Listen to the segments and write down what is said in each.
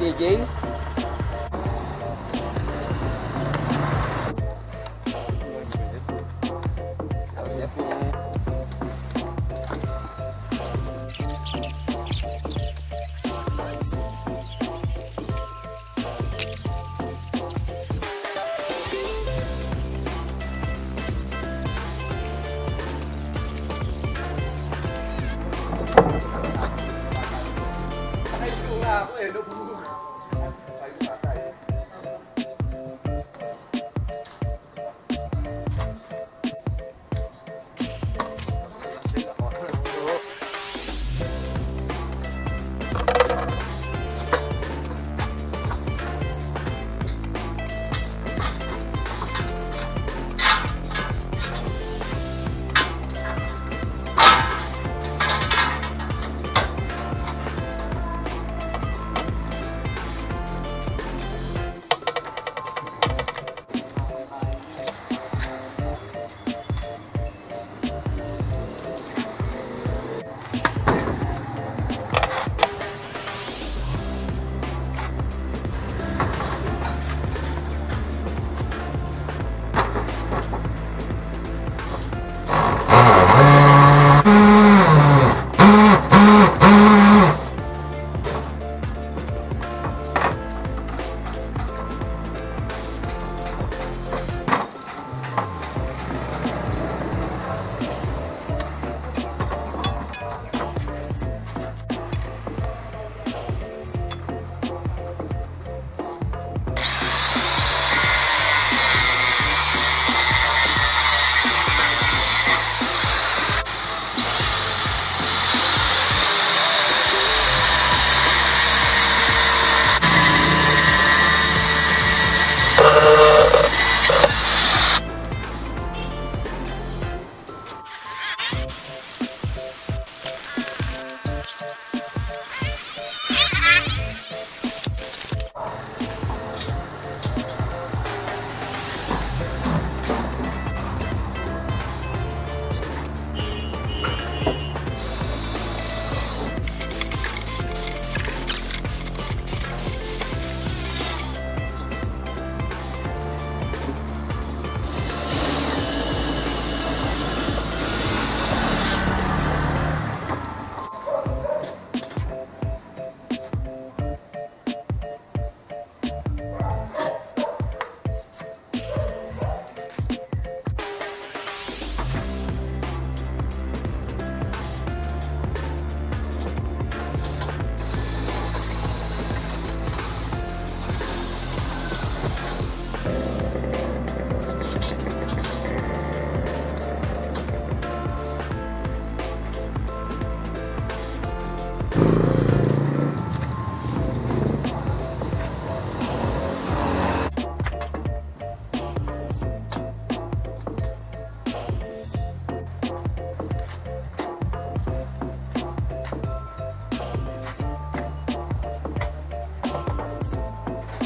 Yay, yay.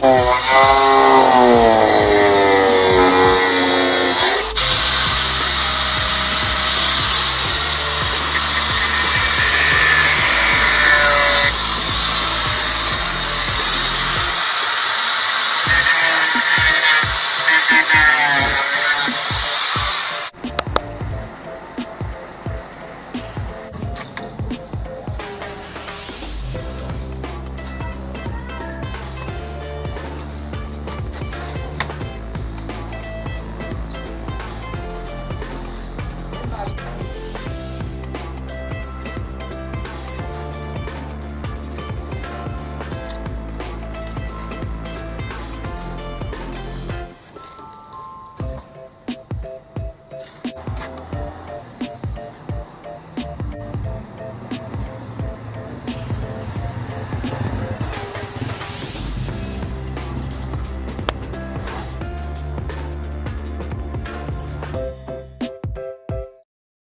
Oh, no.